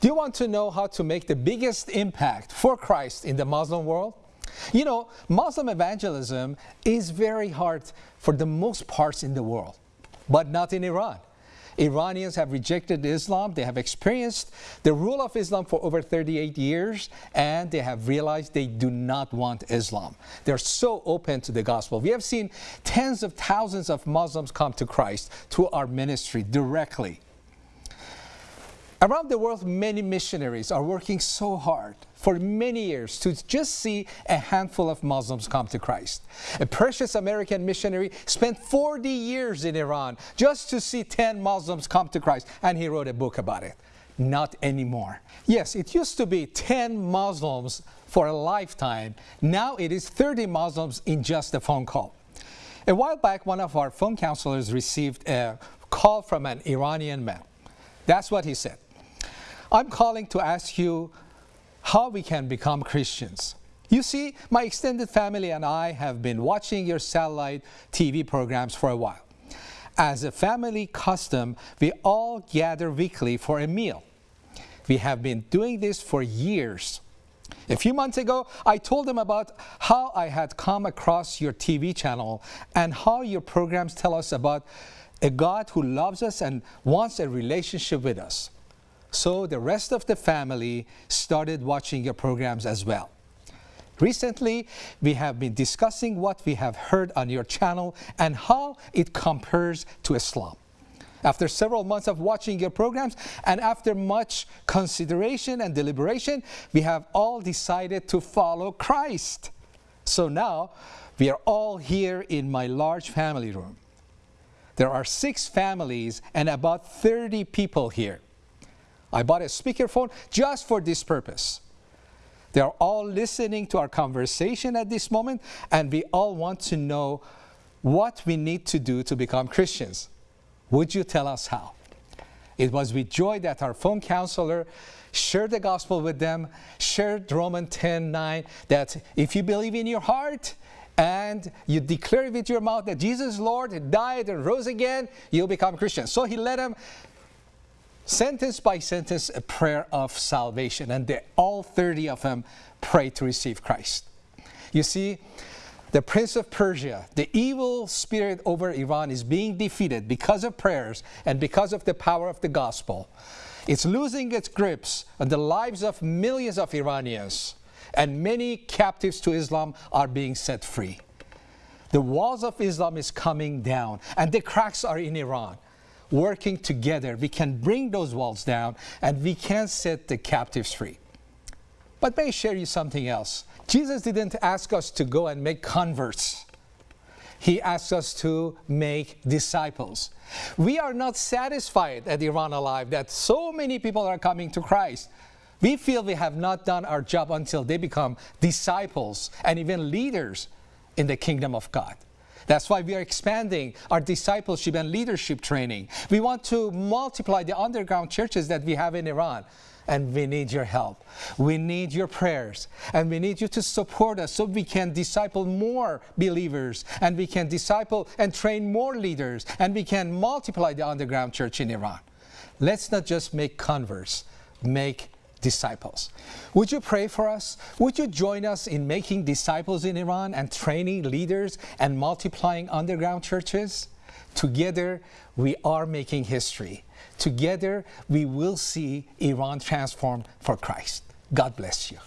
Do you want to know how to make the biggest impact for Christ in the Muslim world? You know, Muslim evangelism is very hard for the most parts in the world, but not in Iran. Iranians have rejected Islam. They have experienced the rule of Islam for over 38 years, and they have realized they do not want Islam. They're so open to the gospel. We have seen tens of thousands of Muslims come to Christ through our ministry directly. Around the world, many missionaries are working so hard for many years to just see a handful of Muslims come to Christ. A precious American missionary spent 40 years in Iran just to see 10 Muslims come to Christ, and he wrote a book about it. Not anymore. Yes, it used to be 10 Muslims for a lifetime. Now it is 30 Muslims in just a phone call. A while back, one of our phone counselors received a call from an Iranian man. That's what he said. I'm calling to ask you how we can become Christians. You see, my extended family and I have been watching your satellite TV programs for a while. As a family custom, we all gather weekly for a meal. We have been doing this for years. A few months ago, I told them about how I had come across your TV channel and how your programs tell us about a God who loves us and wants a relationship with us. So the rest of the family started watching your programs as well. Recently, we have been discussing what we have heard on your channel and how it compares to Islam. After several months of watching your programs and after much consideration and deliberation, we have all decided to follow Christ. So now, we are all here in my large family room. There are six families and about 30 people here. I bought a speakerphone just for this purpose. They are all listening to our conversation at this moment, and we all want to know what we need to do to become Christians. Would you tell us how? It was with joy that our phone counselor shared the gospel with them, shared Romans 10 9, that if you believe in your heart and you declare with your mouth that Jesus Lord died and rose again, you'll become Christian. So he led them sentence by sentence a prayer of salvation and they, all 30 of them pray to receive Christ. You see, the prince of Persia, the evil spirit over Iran is being defeated because of prayers and because of the power of the gospel. It's losing its grips on the lives of millions of Iranians and many captives to Islam are being set free. The walls of Islam is coming down and the cracks are in Iran working together, we can bring those walls down and we can set the captives free. But may I share you something else? Jesus didn't ask us to go and make converts. He asked us to make disciples. We are not satisfied at Iran Alive that so many people are coming to Christ. We feel we have not done our job until they become disciples and even leaders in the kingdom of God. That's why we are expanding our discipleship and leadership training. We want to multiply the underground churches that we have in Iran. And we need your help. We need your prayers. And we need you to support us so we can disciple more believers. And we can disciple and train more leaders. And we can multiply the underground church in Iran. Let's not just make converts, make disciples. Would you pray for us? Would you join us in making disciples in Iran and training leaders and multiplying underground churches? Together, we are making history. Together, we will see Iran transformed for Christ. God bless you.